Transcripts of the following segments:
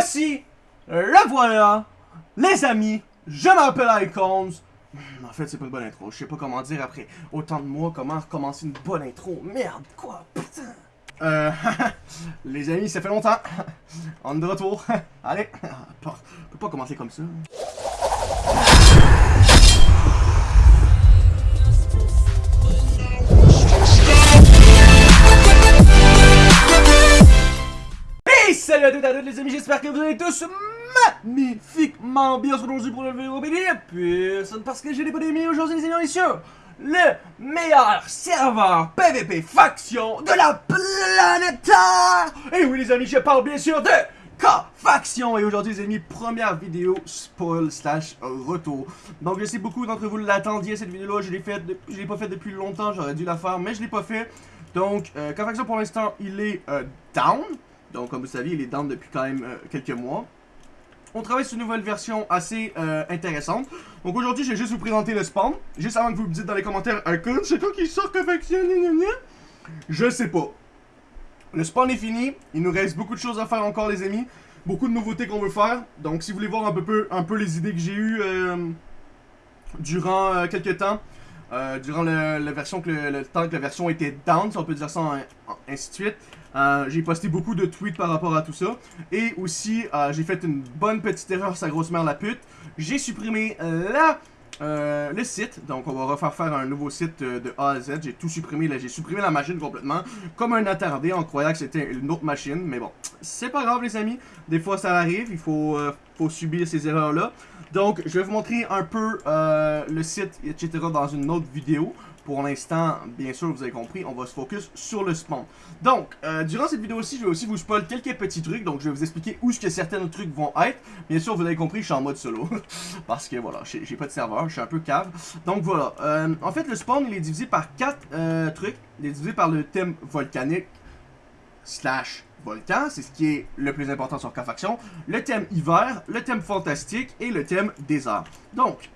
voici, le voilà, les amis, je m'appelle Icons. Hmm, En fait, c'est pas une bonne intro. Je sais pas comment dire après autant de mois comment recommencer une bonne intro. Merde, quoi, putain. Euh, les amis, ça fait longtemps. On est de retour. Allez, on peut pas commencer comme ça. À toutes à les amis, j'espère que vous allez tous magnifiquement bien aujourd'hui pour le vidéo. Personne parce que j'ai des bonnes amis aujourd'hui les amis messieurs. Le meilleur serveur PVP faction de la planète. Et oui les amis, je parle bien sûr de K-Faction Et aujourd'hui les amis, première vidéo spoil slash retour Donc je sais beaucoup d'entre vous l'attendiez cette vidéo là Je l'ai faite, je l'ai pas faite depuis longtemps J'aurais dû la faire mais je l'ai pas fait Donc euh, K-Faction pour l'instant il est euh, down Donc comme vous savez il est down depuis quand même euh, quelques mois on travaille sur une nouvelle version assez euh, intéressante. Donc aujourd'hui, je vais juste vous présenter le spawn. Juste avant que vous me dites dans les commentaires, Icon, c'est toi qui sort gna, gna. Je sais pas. Le spawn est fini. Il nous reste beaucoup de choses à faire encore, les amis. Beaucoup de nouveautés qu'on veut faire. Donc, si vous voulez voir un peu, un peu les idées que j'ai eues euh, durant euh, quelques temps, euh, durant le, la version que le, temps que la version était down, si on peut dire ça, ainsi de suite. Euh, j'ai posté beaucoup de tweets par rapport à tout ça. Et aussi, euh, j'ai fait une bonne petite erreur, sa grosse mère la pute. J'ai supprimé la, euh, le site. Donc, on va refaire faire un nouveau site de A à Z. J'ai tout supprimé. Là, j'ai supprimé la machine complètement. Comme un attardé en croyant que c'était une autre machine. Mais bon, c'est pas grave, les amis. Des fois, ça arrive. Il faut, faut subir ces erreurs-là. Donc, je vais vous montrer un peu euh, le site, etc. dans une autre vidéo. Pour l'instant, bien sûr, vous avez compris, on va se focus sur le spawn. Donc, euh, durant cette vidéo aussi, je vais aussi vous spoil quelques petits trucs. Donc, je vais vous expliquer où est-ce que certains trucs vont être. Bien sûr, vous avez compris, je suis en mode solo. Parce que voilà, j'ai pas de serveur, je suis un peu cave. Donc voilà, euh, en fait, le spawn, il est divisé par quatre trucs. Il est divisé par le thème volcanique slash volcan, c'est ce qui est le plus important sur K-Faction, le thème hiver, le thème fantastique et le thème désert. Donc,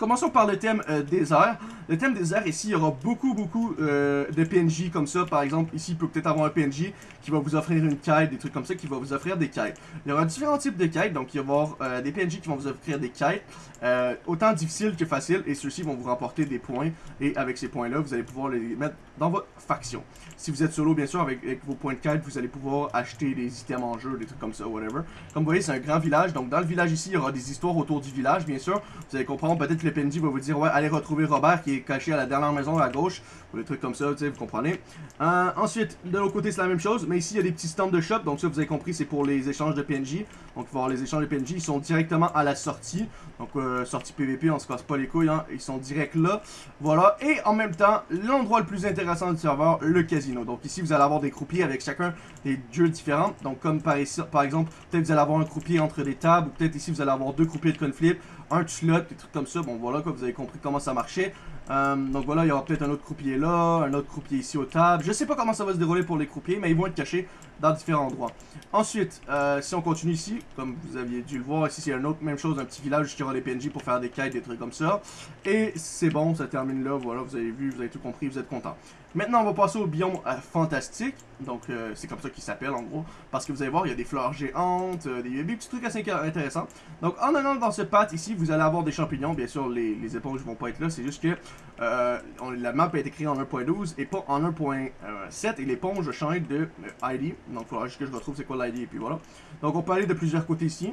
commençons par le thème euh, désert. Le thème désert, ici, il y aura beaucoup, beaucoup euh, de PNJ comme ça. Par exemple, ici, il peut peut-être avoir un PNJ qui va vous offrir une quête, des trucs comme ça, qui va vous offrir des quêtes. Il y aura différents types de quêtes, donc il va y avoir euh, des PNJ qui vont vous offrir des quêtes, euh, autant difficiles que faciles, et ceux-ci vont vous remporter des points, et avec ces points-là, vous allez pouvoir les mettre dans votre faction. Si vous êtes solo, bien sûr, avec, vos points de quête, vous allez pouvoir acheter des items en jeu, des trucs comme ça, whatever. Comme vous voyez, c'est un grand village, donc dans le village ici, il y aura des histoires autour du village, bien sûr. Vous allez comprendre, peut-être le PNJ va vous dire, ouais, allez retrouver Robert qui est caché à la dernière maison à gauche, ou des trucs comme ça, vous comprenez. Euh, ensuite, de l'autre côté, c'est la même chose, mais ici, il y a des petits stands de shop, donc ça, vous avez compris, c'est pour les échanges de PNJ. Donc, il les échanges de PNJ, ils sont directement à la sortie. Donc, euh, sortie PVP, on se casse pas les couilles, hein, ils sont directs là. Voilà, et en même temps, l'endroit le plus intéressant du serveur, le casino. Donc, ici, vous allez avoir des croupiers avec chacun des dieux différents. Donc, comme par, ici, par exemple, peut-être vous allez avoir un croupier entre des tables, ou peut-être ici, vous allez avoir deux croupiers de conflip, un slot, des trucs comme ça. Bon, voilà, quoi, vous avez compris comment ça marchait. Euh, donc voilà, il y aura peut-être un autre croupier là, un autre croupier ici aux tables. Je sais pas comment ça va se dérouler pour les croupiers, mais ils vont être cachés dans différents endroits. Ensuite, euh, si on continue ici, comme vous aviez dû le voir, ici c'est une autre même chose, un petit village qui aura des PNJ pour faire des quêtes, des trucs comme ça. Et c'est bon, ça termine là, voilà, vous avez vu, vous avez tout compris, vous êtes content. Maintenant, on va passer au biome euh, fantastique. Donc, c'est comme ça qu'il s'appelle en gros. Parce que vous allez voir, il y a des fleurs géantes, des, des petits trucs assez intéressants. Donc, en allant dans ce path ici, vous allez avoir des champignons. Bien sûr, les, les éponges vont pas être là. C'est juste que euh, la map a été créée en 1.12 et pas en 1.7. Et l'éponge change de ID. Donc, il faudra juste que je retrouve c'est quoi l'ID. Et puis voilà. Donc, on peut aller de plusieurs côtés ici.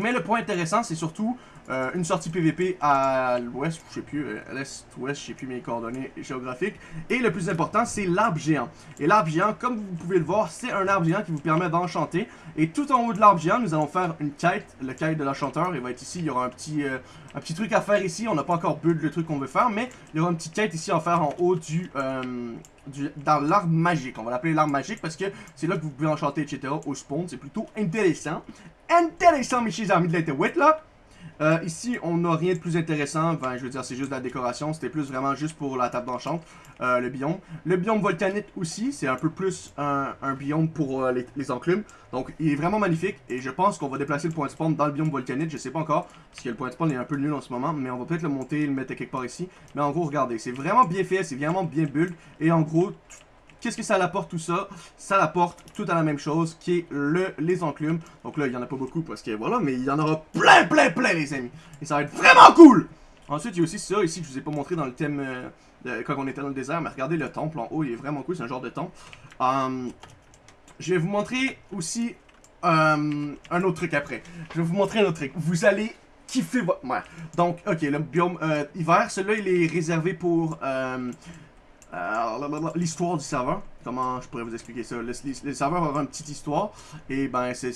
Mais le point intéressant, c'est surtout euh, une sortie PVP à l'ouest, je sais plus, euh, à l'est-ouest, je sais plus mes coordonnées géographiques. Et le plus important, c'est l'arbre géant. Et l'arbre géant, comme vous pouvez le voir, c'est un arbre géant qui vous permet d'enchanter. Et tout en haut de l'arbre géant, nous allons faire une quête, le quête de l'enchanteur. Il va être ici, il y aura un petit, euh, truc à faire ici. On n'a pas encore build le truc qu'on veut faire, mais il y aura une petite quête ici à faire en haut du... du- dans l'arbre magique, on va l'appeler l'arbre magique parce que c'est là que vous pouvez enchanter etc au spawn, c'est plutôt intéressant intéressant, mes chers amis de l'interweb, là. Euh, ici, on n'a rien de plus intéressant. Enfin, je veux dire, c'est juste de la décoration. C'était plus vraiment juste pour la table d'enchant, euh, le biome. Le biome volcanique aussi, c'est un peu plus un, biome pour euh, les, enclumes. Donc, il est vraiment magnifique. Et je pense qu'on va déplacer le point de spawn dans le biome volcanique. Je sais pas encore, parce que le point de spawn est un peu nul en ce moment. Mais on va peut-être le monter, le mettre quelque part ici. Mais en gros, regardez, c'est vraiment bien fait, c'est vraiment bien build. Et en gros, qu'est-ce que ça apporte tout ça? Ça apporte tout à la même chose, qui est le, les enclumes. Donc là, il y en a pas beaucoup parce que voilà, mais il y en aura plein, plein, plein, les amis. Et ça va être vraiment cool Ensuite, il y a aussi ça ici que je vous ai pas montré dans le thème euh, quand on était dans le désert, mais regardez le temple en haut, il est vraiment cool, c'est un genre de temple. Hum, je vais vous montrer aussi euh, un autre truc après. Je vais vous montrer un autre truc. Vous allez kiffer votre... Donc, ok, le biome euh, hiver, celui-là, il est réservé pour... Euh, l'histoire du serveur. Comment je pourrais vous expliquer ça? Le, serveur va avoir une petite histoire. Et ben, c'est...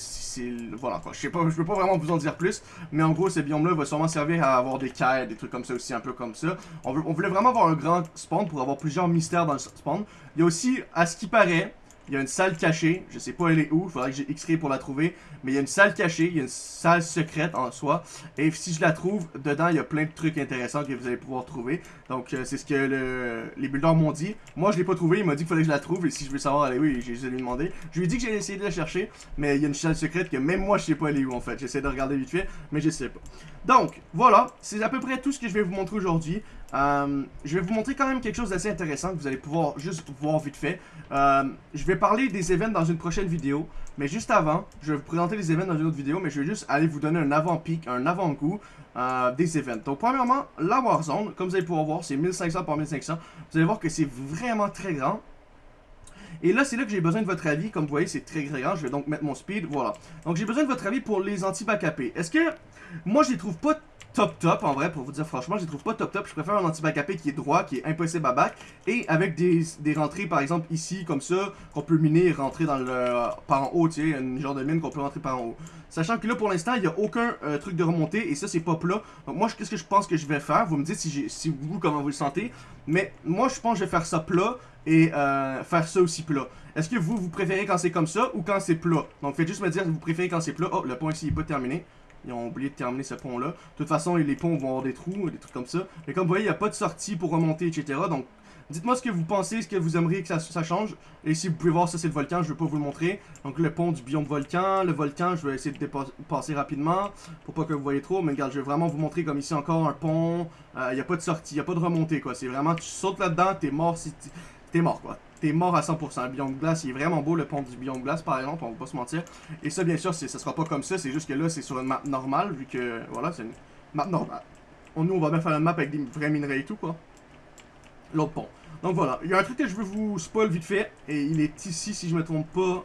Voilà, quoi. Je sais pas, je peux pas vraiment vous en dire plus. Mais en gros, ce biome-là va sûrement servir à avoir des quêtes, des trucs comme ça aussi, un peu comme ça. On, veut, on voulait vraiment avoir un grand spawn pour avoir plusieurs mystères dans le spawn. Il y a aussi, à ce qui paraît, il y a une salle cachée, je sais pas elle est où, il faudrait que j'ai x pour la trouver, mais il y a une salle cachée, il y a une salle secrète en soi, et si je la trouve, dedans il y a plein de trucs intéressants que vous allez pouvoir trouver, donc euh, c'est ce que le, les builders m'ont dit, moi je l'ai pas trouvé, il m'a dit qu'il fallait que je la trouve, et si je veux savoir elle est où, j'ai lui demandé, je lui ai dit que j'ai essayé de la chercher, mais il y a une salle secrète que même moi je sais pas elle est où en fait, j'essaie de regarder vite fait, mais je sais pas. Donc, voilà, c'est à peu près tout ce que je vais vous montrer aujourd'hui. Euh, je vais vous montrer quand même quelque chose d'assez intéressant que vous allez pouvoir juste voir vite fait. Euh, je vais parler des événements dans une prochaine vidéo, mais juste avant, je vais vous présenter les événements dans une autre vidéo, mais je vais juste aller vous donner un avant-pic, un avant-goût euh, des événements. Donc premièrement, la Warzone, comme vous allez pouvoir voir, c'est 1500 par 1500. Vous allez voir que c'est vraiment très grand. Et là, c'est là que j'ai besoin de votre avis. Comme vous voyez, c'est très grand. Je vais donc mettre mon speed. Voilà. Donc, j'ai besoin de votre avis pour les anti-backupés. Est-ce que... Moi, je les trouve pas top top en vrai pour vous dire franchement je les trouve pas top top. Je préfère un anti-backupé qui est droit qui est impossible à back et avec des, des rentrées par exemple ici comme ça qu'on peut miner et rentrer dans le par en haut tu sais une genre de mine qu'on peut rentrer par en haut. Sachant que là pour l'instant il n'y a aucun euh, truc de remontée et ça c'est pas plat. Donc moi qu'est-ce que je pense que je vais faire? Vous me dites si, vous comment vous le sentez. Mais moi je pense que je vais faire ça plat et euh, faire ça aussi plat. Est-ce que vous vous préférez quand c'est comme ça ou quand c'est plat? Donc faites juste me dire si vous préférez quand c'est plat? Oh le point ici il est pas terminé ils ont oublié de terminer ce pont-là. De toute façon, les ponts vont avoir des trous, des trucs comme ça. Mais comme vous voyez, il n'y a pas de sortie pour remonter, etc. Donc, dites-moi ce que vous pensez, ce que vous aimeriez que ça, change. Et si vous pouvez voir, ça c'est le volcan, je ne vais pas vous le montrer. Donc, le pont du biome volcan. Le volcan, je vais essayer de passer rapidement pour pas que vous voyez trop. Mais regarde, je vais vraiment vous montrer comme ici encore un pont. Euh, il n'y a pas de sortie, il n'y a pas de remontée, quoi. C'est vraiment, tu sautes là-dedans, t'es mort si t'es mort, quoi t'es mort à 100%. Le biome glace, il est vraiment beau, le pont du biome glace, par exemple, on va pas se mentir. Et ça, bien sûr, ça sera pas comme ça, c'est juste que là, c'est sur une map normale, vu que, voilà, c'est une map normale. On, nous, on va bien faire une map avec des vrais minerais et tout, quoi. L'autre pont. Donc voilà, il y a un truc que je veux vous spoil vite fait, et il est ici, si je me trompe pas.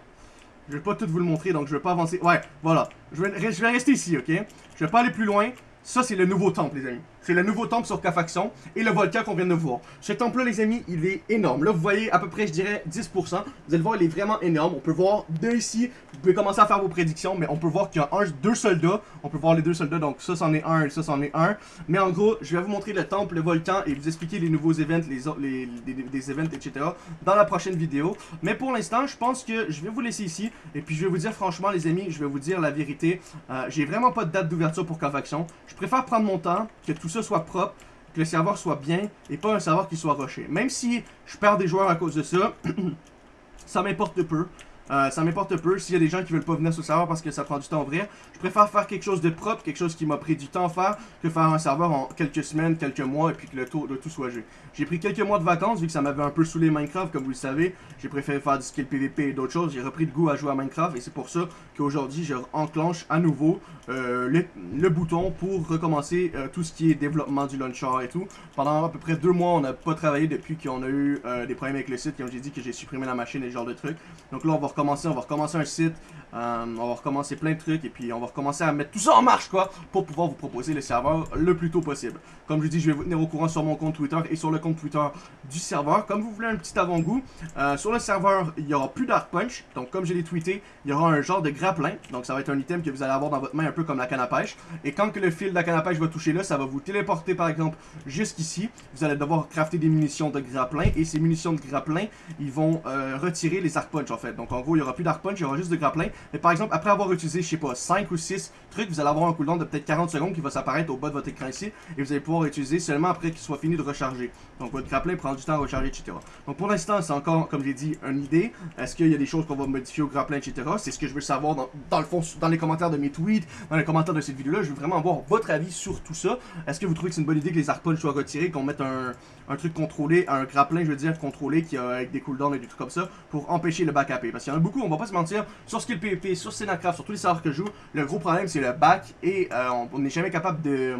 Je vais pas tout vous le montrer, donc je vais pas avancer. Ouais, voilà. Je vais, je vais rester ici, ok? Je vais pas aller plus loin. Ça, c'est le nouveau temple, les amis. C'est le nouveau temple sur Kafaxon et le volcan qu'on vient de voir. Ce temple-là, les amis, il est énorme. Là, vous voyez à peu près, je dirais, 10%. Vous allez voir, il est vraiment énorme. On peut voir de ici, vous pouvez commencer à faire vos prédictions, mais on peut voir qu'il y a un, deux soldats. On peut voir les deux soldats, donc ça, c'en est un et ça, c'en est un. Mais en gros, je vais vous montrer le temple, le volcan et vous expliquer les nouveaux events, les, les, les, events, etc. dans la prochaine vidéo. Mais pour l'instant, je pense que je vais vous laisser ici. Et puis, je vais vous dire, franchement, les amis, je vais vous dire la vérité. Euh, J'ai vraiment pas de date d'ouverture pour Kafaxon. Je préfère prendre mon temps, que tout ça soit propre que le serveur soit bien et pas un serveur qui soit rushé. Même si je perds des joueurs à cause de ça, ça m'importe peu. Euh, ça m'importe peu. S'il y a des gens qui veulent pas venir sur le serveur parce que ça prend du temps ouvrir, je préfère faire quelque chose de propre, quelque chose qui m'a pris du temps à faire, que faire un serveur en quelques semaines, quelques mois, et puis que le, tout, tout soit joué. J'ai pris quelques mois de vacances, vu que ça m'avait un peu saoulé Minecraft, comme vous le savez. J'ai préféré faire du skill PVP et d'autres choses. J'ai repris de goût à jouer à Minecraft, et c'est pour ça qu'aujourd'hui, je enclenche à nouveau euh, le, bouton pour recommencer euh, tout ce qui est développement du launcher et tout. Pendant à peu près deux mois, on n'a pas travaillé depuis qu'on a eu des problèmes avec le site, comme j'ai dit que j'ai supprimé la machine et ce genre de trucs. Donc là, on va recommencer, on va recommencer un site, euh, on va recommencer plein de trucs et puis on va recommencer à mettre tout ça en marche quoi pour pouvoir vous proposer le serveur le plus tôt possible. Comme je dis, je vais vous tenir au courant sur mon compte Twitter et sur le compte Twitter du serveur. Comme vous voulez un petit avant-goût, euh, sur le serveur, il n'y aura plus Dark Punch. Donc comme je l'ai tweeté, il y aura un genre de grappin. Donc ça va être un item que vous allez avoir dans votre main un peu comme la canne à pêche. Et quand que le fil de la canne à pêche va toucher là, ça va vous téléporter par exemple jusqu'ici. Vous allez devoir crafter des munitions de grappin et ces munitions de grappin, ils vont euh, retirer les Dark Punch en fait. Donc en gros, il y aura plus d'arc il y aura juste de grappin. Mais par exemple, après avoir utilisé, je sais pas, 5 ou 6 trucs, vous allez avoir un cooldown de peut-être 40 secondes qui va s'apparaître au bas de votre écran ici. Et vous allez pouvoir utiliser seulement après qu'il soit fini de recharger. Donc votre grappin prend du temps à recharger, etc. Donc pour l'instant, c'est encore, comme j'ai dit, une idée. Est-ce qu'il y a des choses qu'on va modifier au grappin, etc. C'est ce que je veux savoir dans, le fond, dans les commentaires de mes tweets, dans les commentaires de cette vidéo-là. Je veux vraiment avoir votre avis sur tout ça. Est-ce que vous trouvez que c'est une bonne idée que les arc soient retirés, qu'on mette un, un truc contrôlé, un grappin, je veux dire, contrôlé, qui a, avec des cooldowns et des trucs comme ça, pour empêcher le back AP. Parce qu'il y en a beaucoup, on va pas se mentir, sur Skill PvP, sur Senacraft, sur tous les serveurs que je joue, le gros problème c'est le back et euh, on n'est jamais capable de,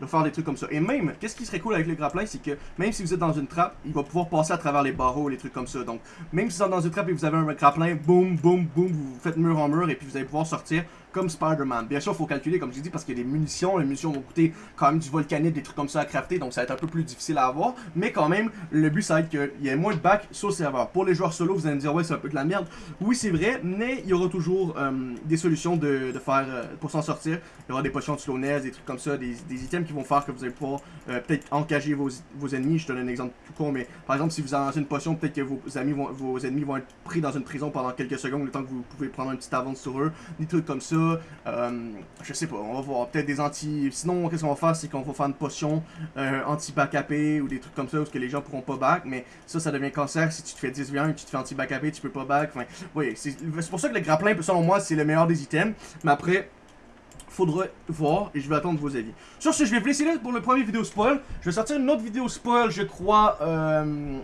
de, faire des trucs comme ça. Et même, qu'est-ce qui serait cool avec le grappin, c'est que même si vous êtes dans une trappe, il va pouvoir passer à travers les barreaux, les trucs comme ça. Donc, même si vous êtes dans une trappe et vous avez un grappin, boum, boum, boum, vous faites mur en mur et puis vous allez pouvoir sortir comme Spider-Man. Bien sûr, il faut calculer, comme j'ai dit, parce qu'il y a des munitions. Les munitions vont coûter quand même du volcanite, des trucs comme ça à crafter, donc ça va être un peu plus difficile à avoir. Mais quand même, le but, ça va être qu'il y ait moins de back sur le serveur. Pour les joueurs solo, vous allez me dire, ouais, c'est un peu de la merde. Oui, c'est vrai, mais il y aura toujours euh, des solutions de, faire euh, pour s'en sortir. Il y aura des potions de slowness, des trucs comme ça, des, items qui vont faire que vous allez pouvoir euh, peut-être engager vos, ennemis. Je te donne un exemple tout con, mais par exemple, si vous lancez une potion, peut-être que vos, amis vont, vos ennemis vont être pris dans une prison pendant quelques secondes, le temps que vous pouvez prendre un petit avance sur eux, des trucs comme ça. Je sais pas, on va voir peut-être des anti... Sinon, qu'est-ce qu'on va faire, c'est qu'on va faire une potion anti-back ou des trucs comme ça, parce que les gens pourront pas back, mais ça, ça devient cancer si tu te fais 10 v1 et tu te fais anti-back tu peux pas back. Enfin, oui, c'est pour ça que le grappin, selon moi, c'est le meilleur des items. Mais après, faudra voir et je vais attendre vos avis. Sur ce, je vais vous laisser là pour le premier vidéo spoil. Je vais sortir une autre vidéo spoil, je crois. Euh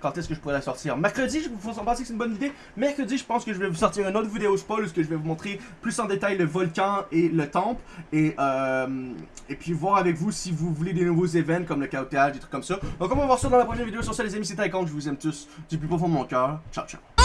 quand est-ce que je pourrais la sortir. Mercredi, je vous pensez que c'est une bonne idée. Mercredi, je pense que je vais vous sortir une autre vidéo spoil où je vais vous montrer plus en détail le volcan et le temple. Et, euh, et puis voir avec vous si vous voulez des nouveaux événements comme le chaotage, des trucs comme ça. Donc on va voir ça dans la prochaine vidéo. Sur ça les amis, c'était Icon, je vous aime tous du plus profond de mon cœur. Ciao, ciao.